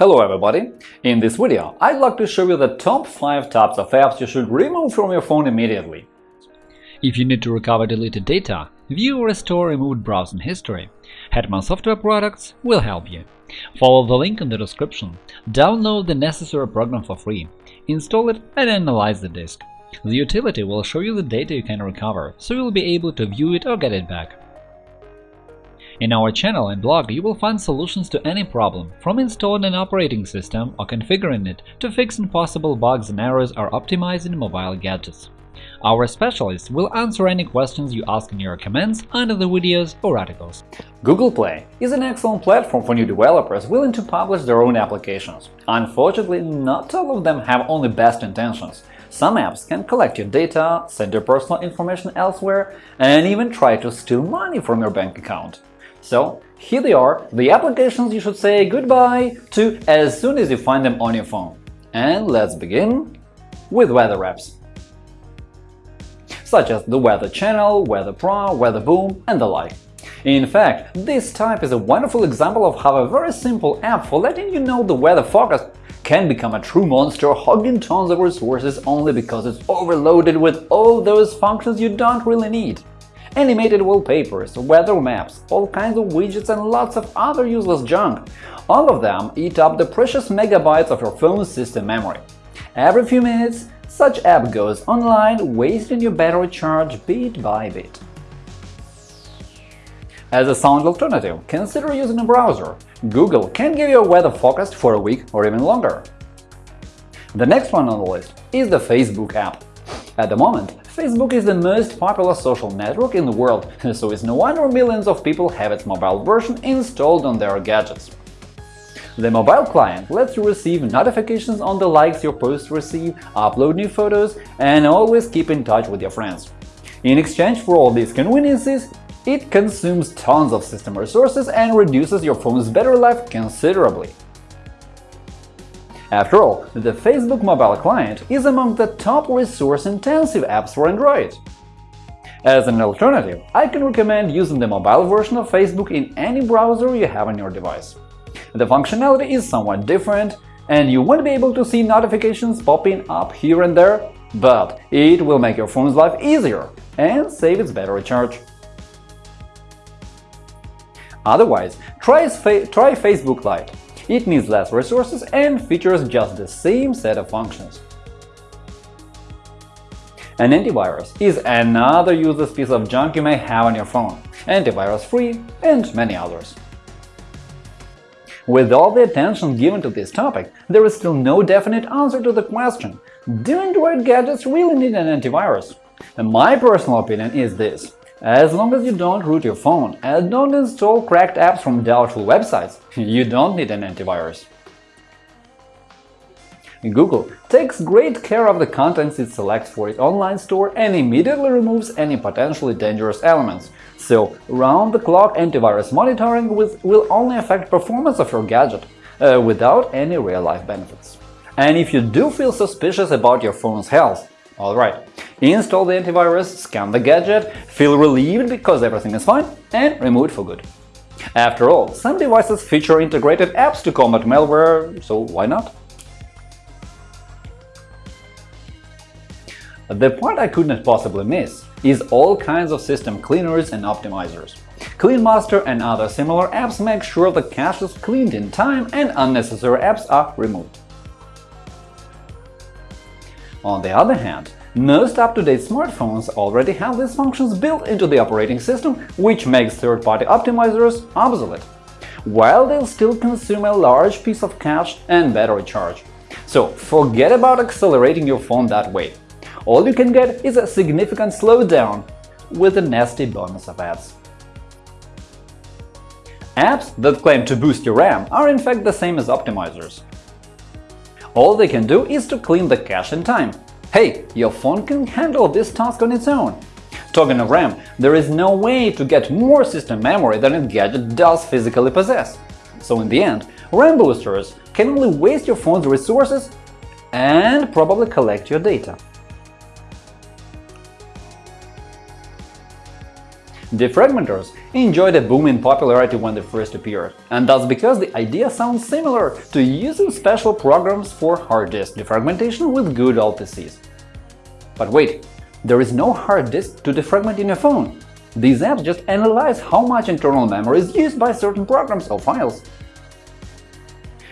Hello everybody! In this video, I'd like to show you the top 5 types of apps you should remove from your phone immediately. If you need to recover deleted data, view or restore removed browsing history, Hetman Software Products will help you. Follow the link in the description, download the necessary program for free, install it and analyze the disk. The utility will show you the data you can recover, so you'll be able to view it or get it back. In our channel and blog you will find solutions to any problem, from installing an operating system or configuring it to fixing possible bugs and errors or optimizing mobile gadgets. Our specialists will answer any questions you ask in your comments under the videos or articles. Google Play is an excellent platform for new developers willing to publish their own applications. Unfortunately, not all of them have only best intentions. Some apps can collect your data, send your personal information elsewhere, and even try to steal money from your bank account. So here they are, the applications you should say goodbye to as soon as you find them on your phone. And let's begin with weather apps such as the Weather Channel, Weather Pro, Weather Boom, and the like. In fact, this type is a wonderful example of how a very simple app for letting you know the weather forecast can become a true monster hogging tons of resources only because it's overloaded with all those functions you don't really need animated wallpapers, weather maps, all kinds of widgets and lots of other useless junk. All of them eat up the precious megabytes of your phone's system memory. Every few minutes, such app goes online, wasting your battery charge bit by bit. As a sound alternative, consider using a browser. Google can give you a weather forecast for a week or even longer. The next one on the list is the Facebook app. At the moment, Facebook is the most popular social network in the world, so it's no wonder millions of people have its mobile version installed on their gadgets. The mobile client lets you receive notifications on the likes your posts receive, upload new photos, and always keep in touch with your friends. In exchange for all these conveniences, it consumes tons of system resources and reduces your phone's battery life considerably. After all, the Facebook mobile client is among the top resource-intensive apps for Android. As an alternative, I can recommend using the mobile version of Facebook in any browser you have on your device. The functionality is somewhat different, and you won't be able to see notifications popping up here and there, but it will make your phone's life easier and save its battery charge. Otherwise, try, try Facebook Lite. It needs less resources and features just the same set of functions. An antivirus is another useless piece of junk you may have on your phone, antivirus-free and many others. With all the attention given to this topic, there is still no definite answer to the question do Android gadgets really need an antivirus? And my personal opinion is this as long as you don't root your phone and don't install cracked apps from doubtful websites, you don't need an antivirus. Google takes great care of the contents it selects for its online store and immediately removes any potentially dangerous elements, so round-the-clock antivirus monitoring will only affect performance of your gadget, uh, without any real-life benefits. And if you do feel suspicious about your phone's health, alright, Install the antivirus, scan the gadget, feel relieved because everything is fine, and remove it for good. After all, some devices feature integrated apps to combat malware, so why not? The part I could not possibly miss is all kinds of system cleaners and optimizers. CleanMaster and other similar apps make sure the cache is cleaned in time and unnecessary apps are removed. On the other hand, most up-to-date smartphones already have these functions built into the operating system, which makes third-party optimizers obsolete, while they'll still consume a large piece of cache and battery charge. So forget about accelerating your phone that way. All you can get is a significant slowdown with a nasty bonus of ads. Apps that claim to boost your RAM are in fact the same as optimizers. All they can do is to clean the cache in time, Hey, your phone can handle this task on its own. Talking of RAM, there is no way to get more system memory than a gadget does physically possess. So in the end, RAM boosters can only waste your phone's resources and probably collect your data. Defragmenters enjoyed a boom in popularity when they first appeared, and that's because the idea sounds similar to using special programs for hard disk defragmentation with good old PCs. But wait, there is no hard disk to defragment in your phone. These apps just analyze how much internal memory is used by certain programs or files.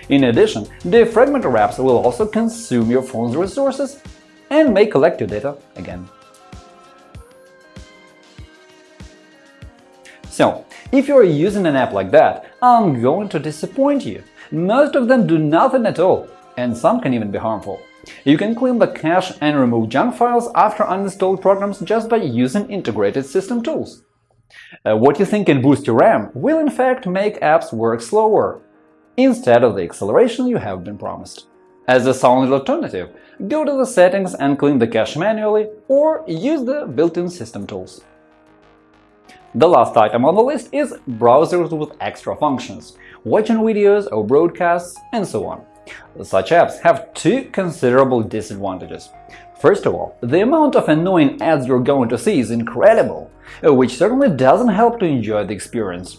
In addition, defragmenter apps will also consume your phone's resources and may collect your data again. So, if you're using an app like that, I'm going to disappoint you. Most of them do nothing at all, and some can even be harmful. You can clean the cache and remove junk files after uninstalled programs just by using integrated system tools. Uh, what you think can boost your RAM will in fact make apps work slower, instead of the acceleration you have been promised. As a solid alternative, go to the settings and clean the cache manually or use the built-in system tools. The last item on the list is browsers with extra functions, watching videos or broadcasts, and so on. Such apps have two considerable disadvantages. First of all, the amount of annoying ads you're going to see is incredible, uh, which certainly doesn't help to enjoy the experience.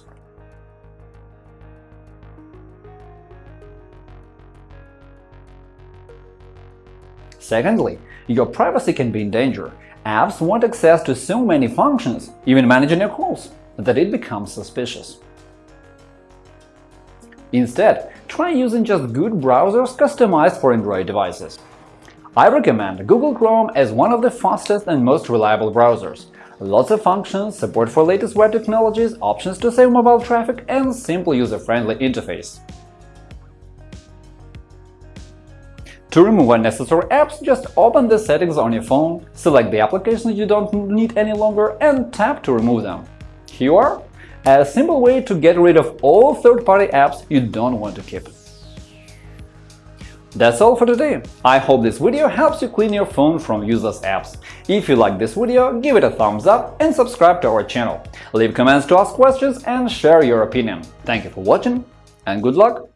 Secondly, your privacy can be in danger. Apps want access to so many functions, even managing your calls, that it becomes suspicious. Instead, try using just good browsers customized for Android devices. I recommend Google Chrome as one of the fastest and most reliable browsers. Lots of functions, support for latest web technologies, options to save mobile traffic, and simple user-friendly interface. To remove unnecessary apps, just open the settings on your phone, select the applications you don't need any longer, and tap to remove them. Here are a simple way to get rid of all third-party apps you don't want to keep. That's all for today. I hope this video helps you clean your phone from useless apps. If you like this video, give it a thumbs up and subscribe to our channel. Leave comments to ask questions and share your opinion. Thank you for watching and good luck!